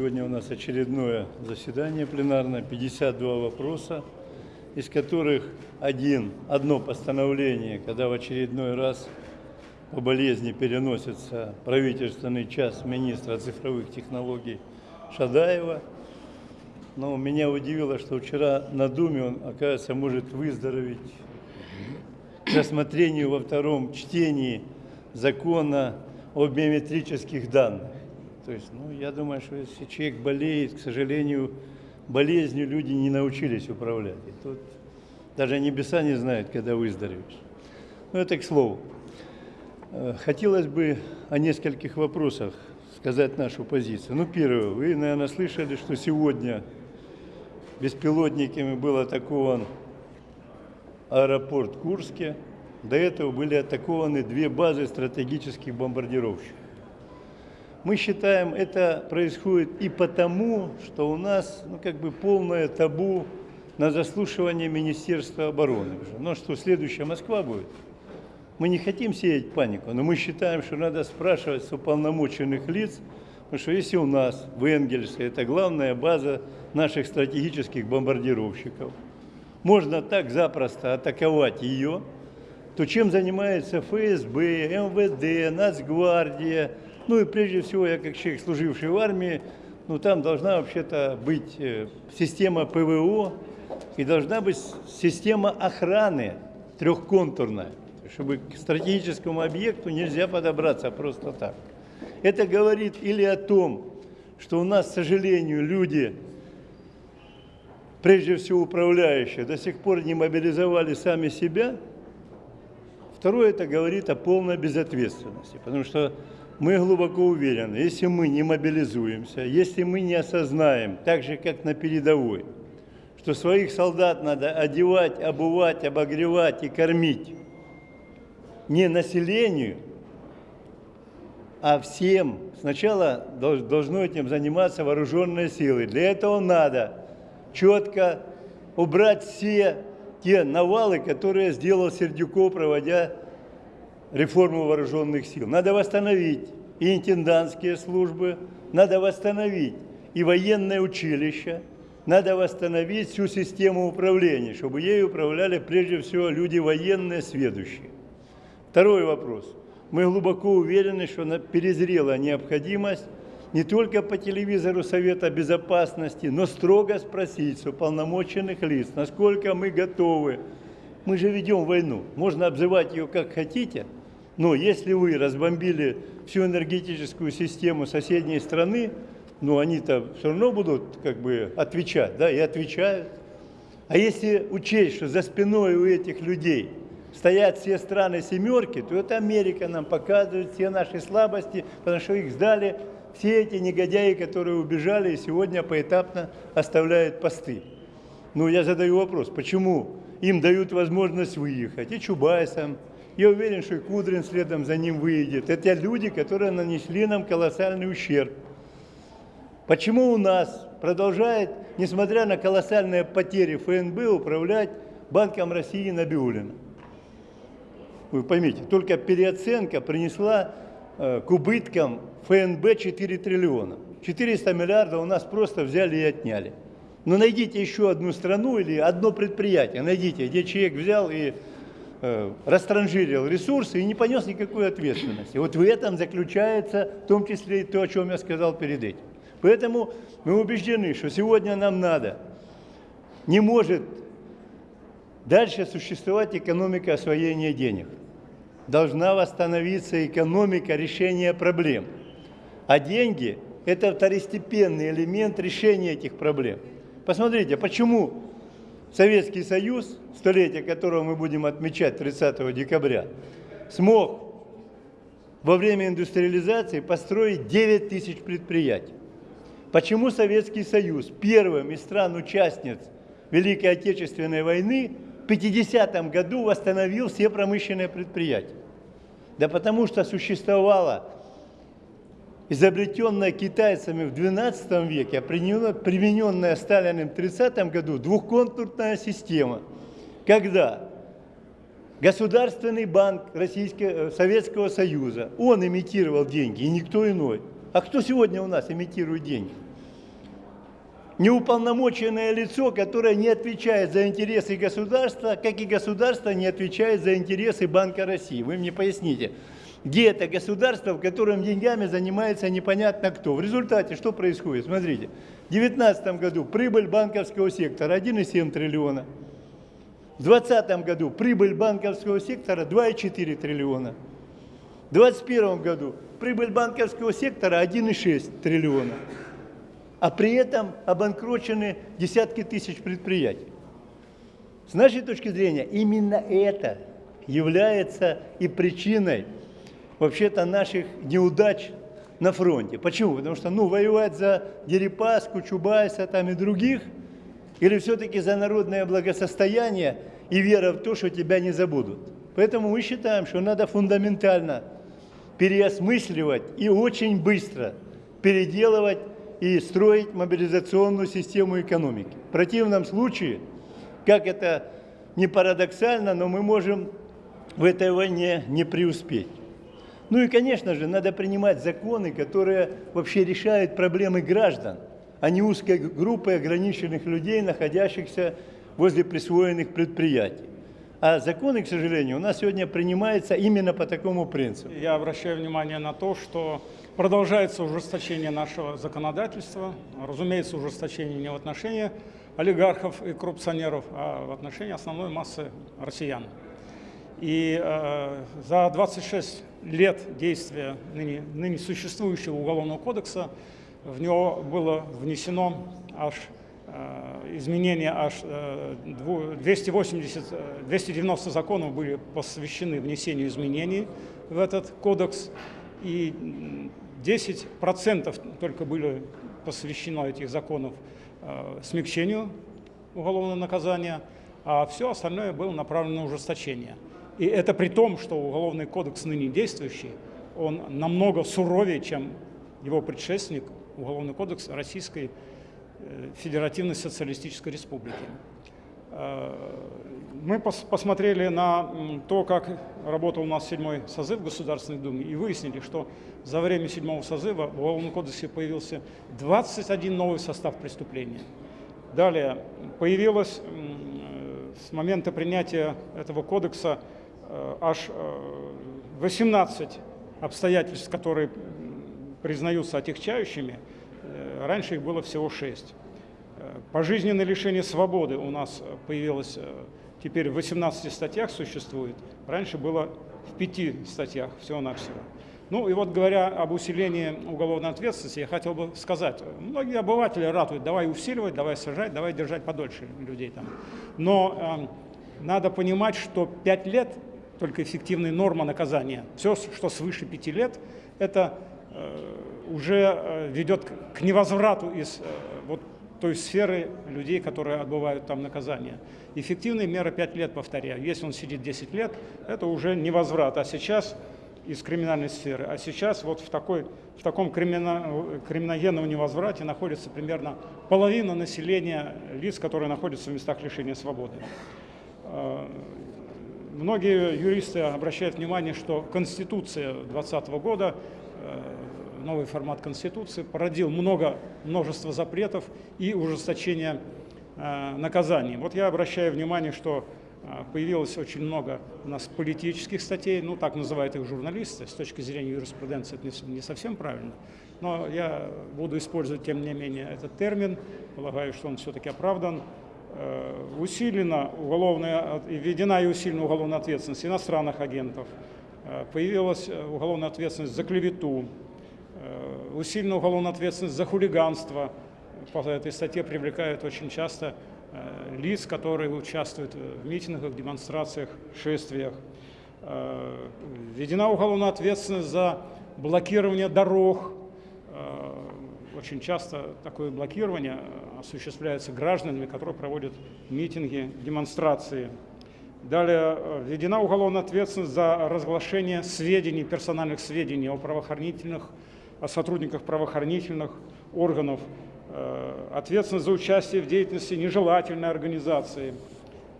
Сегодня у нас очередное заседание пленарное, 52 вопроса, из которых один, одно постановление, когда в очередной раз по болезни переносится правительственный час министра цифровых технологий Шадаева. Но меня удивило, что вчера на Думе он, оказывается, может выздороветь к рассмотрению во втором чтении закона о биометрических данных. То есть, ну, я думаю, что если человек болеет, к сожалению, болезнью люди не научились управлять. И тут даже небеса не знают, когда выздоровеешь. Ну, это к слову. Э, хотелось бы о нескольких вопросах сказать нашу позицию. Ну, первое, вы, наверное, слышали, что сегодня беспилотниками был атакован аэропорт Курске. До этого были атакованы две базы стратегических бомбардировщиков. Мы считаем, это происходит и потому, что у нас ну, как бы полное табу на заслушивание Министерства обороны. Ну что, следующая Москва будет? Мы не хотим сеять панику, но мы считаем, что надо спрашивать с уполномоченных лиц, потому что если у нас в Энгельсе, это главная база наших стратегических бомбардировщиков, можно так запросто атаковать ее, то чем занимается ФСБ, МВД, Нацгвардия, ну и прежде всего, я как человек, служивший в армии, ну там должна вообще-то быть э, система ПВО и должна быть система охраны трехконтурная, чтобы к стратегическому объекту нельзя подобраться просто так. Это говорит или о том, что у нас, к сожалению, люди, прежде всего управляющие, до сих пор не мобилизовали сами себя. Второе, это говорит о полной безответственности, потому что мы глубоко уверены, если мы не мобилизуемся, если мы не осознаем, так же, как на передовой, что своих солдат надо одевать, обувать, обогревать и кормить не населению, а всем. Сначала должно этим заниматься вооруженные силы. Для этого надо четко убрать все те навалы, которые сделал Сердюков, проводя реформу вооруженных сил. Надо восстановить и интендантские службы, надо восстановить и военное училище, надо восстановить всю систему управления, чтобы ей управляли прежде всего люди военные, сведущие. Второй вопрос. Мы глубоко уверены, что перезрела необходимость не только по телевизору Совета Безопасности, но строго спросить с уполномоченных лиц, насколько мы готовы. Мы же ведем войну, можно обзывать ее как хотите – но если вы разбомбили всю энергетическую систему соседней страны, ну они-то все равно будут как бы отвечать, да, и отвечают. А если учесть, что за спиной у этих людей стоят все страны семерки, то это Америка нам показывает все наши слабости, потому что их сдали все эти негодяи, которые убежали и сегодня поэтапно оставляют посты. Ну, я задаю вопрос, почему им дают возможность выехать, и Чубайсам, я уверен, что и Кудрин следом за ним выйдет. Это люди, которые нанесли нам колоссальный ущерб. Почему у нас продолжает, несмотря на колоссальные потери ФНБ, управлять Банком России Набиулина? Вы поймите, только переоценка принесла э, к убыткам ФНБ 4 триллиона. 400 миллиардов у нас просто взяли и отняли. Но найдите еще одну страну или одно предприятие, найдите, где человек взял и растранжирил ресурсы и не понес никакой ответственности. Вот в этом заключается в том числе и то, о чем я сказал перед этим. Поэтому мы убеждены, что сегодня нам надо, не может дальше существовать экономика освоения денег. Должна восстановиться экономика решения проблем. А деньги – это второстепенный элемент решения этих проблем. Посмотрите, почему Советский Союз, столетие которого мы будем отмечать 30 декабря, смог во время индустриализации построить 9 тысяч предприятий. Почему Советский Союз первым из стран-участниц Великой Отечественной войны в 50 году восстановил все промышленные предприятия? Да потому что существовала изобретенная китайцами в XII веке, примененная Сталиным в 30 году двухконтурная система, когда Государственный банк Российского, э, Советского Союза, он имитировал деньги, и никто иной. А кто сегодня у нас имитирует деньги? неуполномоченное лицо, которое не отвечает за интересы государства, как и государство не отвечает за интересы Банка России. Вы мне поясните, где это государство, в котором деньгами занимается непонятно кто. В результате что происходит? Смотрите, в 2019 году прибыль банковского сектора 1,7 триллиона. В 2020 году прибыль банковского сектора 2,4 триллиона. В 2021 году прибыль банковского сектора 1,6 триллиона а при этом обанкрочены десятки тысяч предприятий. С нашей точки зрения, именно это является и причиной вообще-то наших неудач на фронте. Почему? Потому что, ну, воевать за Дерипаску, Чубайса там и других, или все-таки за народное благосостояние и вера в то, что тебя не забудут. Поэтому мы считаем, что надо фундаментально переосмысливать и очень быстро переделывать и строить мобилизационную систему экономики. В противном случае, как это не парадоксально, но мы можем в этой войне не преуспеть. Ну и, конечно же, надо принимать законы, которые вообще решают проблемы граждан, а не узкой группы ограниченных людей, находящихся возле присвоенных предприятий. А законы, к сожалению, у нас сегодня принимаются именно по такому принципу. Я обращаю внимание на то, что продолжается ужесточение нашего законодательства. Разумеется, ужесточение не в отношении олигархов и коррупционеров, а в отношении основной массы россиян. И э, за 26 лет действия ныне, ныне существующего Уголовного кодекса в него было внесено аж Э, изменения аж 280, э, 290 э, законов были посвящены внесению изменений в этот кодекс, и 10% только были посвящено этих законов смягчению уголовного наказания, а все остальное было направлено на ужесточение. И это при том, что уголовный кодекс ныне действующий, он намного суровее, чем его предшественник, уголовный кодекс Российской Э, Федеративной Социалистической Республики. Э, мы посмотрели на то, как работал у нас седьмой созыв Государственной Думы и выяснили, что за время седьмого созыва в Уголовном кодексе появился 21 новый состав преступления. Далее появилось с момента принятия этого кодекса э, аж 18 обстоятельств, которые признаются отягчающими, Э, раньше их было всего шесть. Э, пожизненное лишение свободы у нас появилось э, теперь в 18 статьях существует. Раньше было в пяти статьях всего-навсего. Ну и вот говоря об усилении уголовной ответственности, я хотел бы сказать, многие обыватели ратуют, давай усиливать, давай сажать, давай держать подольше людей там. Но э, надо понимать, что пять лет только эффективная норма наказания. Все, что свыше пяти лет, это э, уже э, ведет к невозврату из э, вот той сферы людей, которые отбывают там наказание. Эффективная мера 5 лет, повторяю. Если он сидит 10 лет, это уже невозврат. А сейчас из криминальной сферы. А сейчас вот в, такой, в таком кримино, криминогенном невозврате находится примерно половина населения лиц, которые находятся в местах лишения свободы. Э, многие юристы обращают внимание, что Конституция 2020 года новый формат Конституции породил много, множество запретов и ужесточения э, наказаний. Вот я обращаю внимание, что э, появилось очень много у нас политических статей, ну так называют их журналисты, с точки зрения юриспруденции это не совсем правильно, но я буду использовать тем не менее этот термин, полагаю, что он все-таки оправдан. Э, усилена уголовная, введена и усилена уголовная ответственность иностранных агентов, э, появилась э, уголовная ответственность за клевету, усиленную уголовную ответственность за хулиганство. По этой статье привлекают очень часто лиц, которые участвуют в митингах, демонстрациях, шествиях. Введена уголовная ответственность за блокирование дорог. Очень часто такое блокирование осуществляется гражданами, которые проводят митинги, демонстрации. Далее введена уголовная ответственность за разглашение сведений, персональных сведений о правоохранительных о сотрудниках правоохранительных органов, э, ответственность за участие в деятельности нежелательной организации,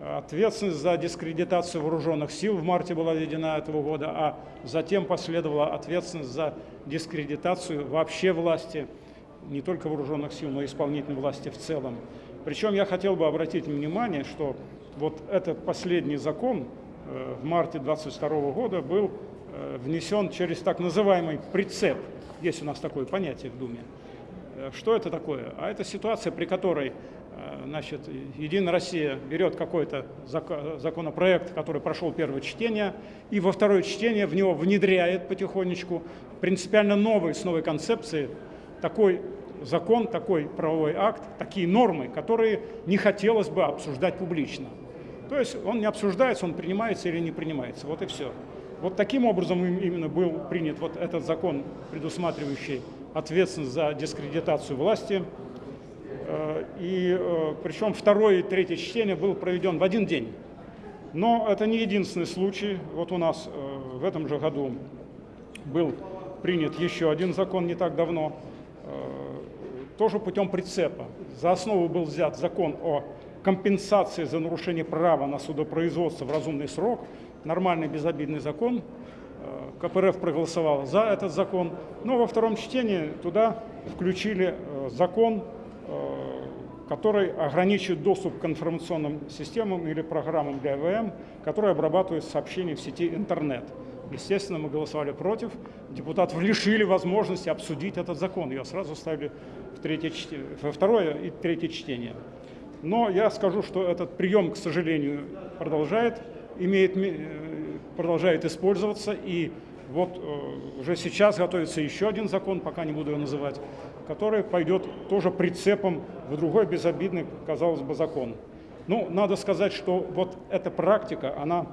ответственность за дискредитацию вооруженных сил в марте была введена этого года, а затем последовала ответственность за дискредитацию вообще власти. Не только вооруженных сил, но и исполнительной власти в целом. Причем я хотел бы обратить внимание, что вот этот последний закон э, в марте 22 года был э, внесен через так называемый прицеп. Есть у нас такое понятие в Думе. Э, Что это такое? А это ситуация, при которой значит, Единая Россия берет какой-то зако- законопроект, который прошел первое чтение, и во второе чтение в него внедряет потихонечку принципиально новый, с новой концепцией, такой закон, такой правовой акт, такие нормы, которые не хотелось бы обсуждать публично. То есть он не обсуждается, он принимается или не принимается. Вот и все. Вот таким образом им- именно был принят вот этот закон, предусматривающий ответственность за дискредитацию власти. Э, И э, причем второе и третье чтение было проведен в один день. Но это не единственный случай. Вот у нас э, в этом же году был принят еще один закон не так давно, тоже путем прицепа. За основу был взят закон о компенсации за нарушение права на судопроизводство в разумный срок, нормальный безобидный закон. Э, КПРФ проголосовал за этот закон, но во втором чтении туда включили э, закон, э, который ограничивает доступ к информационным системам или программам для ЭВМ, которые обрабатывают сообщения в сети интернет. Естественно, мы голосовали против. Депутатов лишили возможности обсудить этот закон. Ее сразу ставили в третье, во второе и третье чтение. Но я скажу, что этот прием, к сожалению, продолжает, имеет, ме- э, продолжает использоваться. И вот э, уже сейчас готовится еще один закон, пока не буду его называть, который пойдет тоже прицепом в другой безобидный, казалось бы, закон. Ну, надо сказать, что вот эта практика, она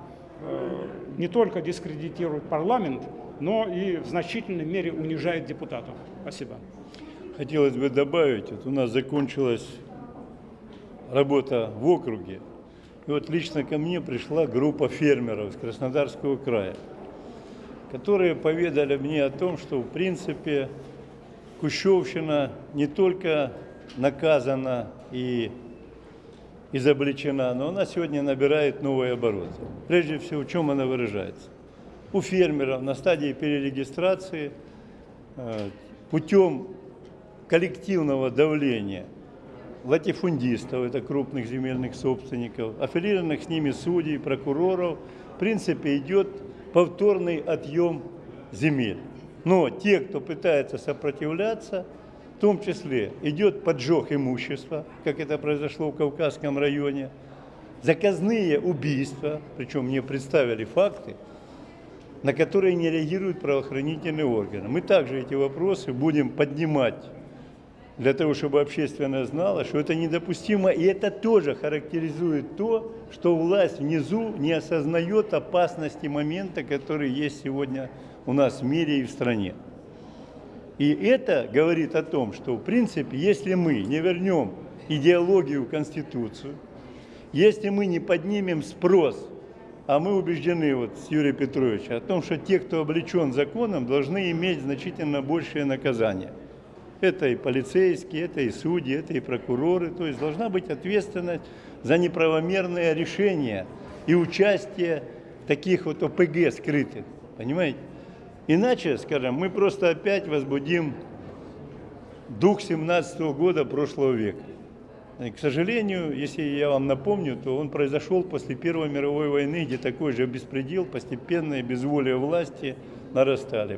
не только дискредитирует парламент, но и в значительной мере унижает депутатов. Спасибо. Хотелось бы добавить, вот у нас закончилась работа в округе. И вот лично ко мне пришла группа фермеров из Краснодарского края, которые поведали мне о том, что в принципе Кущевщина не только наказана и изобличена, но она сегодня набирает новые обороты. Прежде всего, в чем она выражается? У фермеров на стадии перерегистрации э, путем коллективного давления латифундистов, это крупных земельных собственников, аффилированных с ними судей, прокуроров, в принципе идет повторный отъем земель. Но те, кто пытается сопротивляться, в том числе идет поджог имущества, как это произошло в Кавказском районе, заказные убийства, причем мне представили факты, на которые не реагируют правоохранительные органы. Мы также эти вопросы будем поднимать для того, чтобы общественность знала, что это недопустимо, и это тоже характеризует то, что власть внизу не осознает опасности момента, который есть сегодня у нас в мире и в стране. И это говорит о том, что, в принципе, если мы не вернем идеологию в Конституцию, если мы не поднимем спрос, а мы убеждены вот с Юрием Петровичем о том, что те, кто облечен законом, должны иметь значительно большее наказание. Это и полицейские, это и судьи, это и прокуроры. То есть должна быть ответственность за неправомерное решение и участие таких вот ОПГ скрытых. Понимаете? Иначе, скажем, мы просто опять возбудим дух 17 года прошлого века. И, к сожалению, если я вам напомню, то он произошел после Первой мировой войны, где такой же беспредел, постепенное безволие власти нарастали.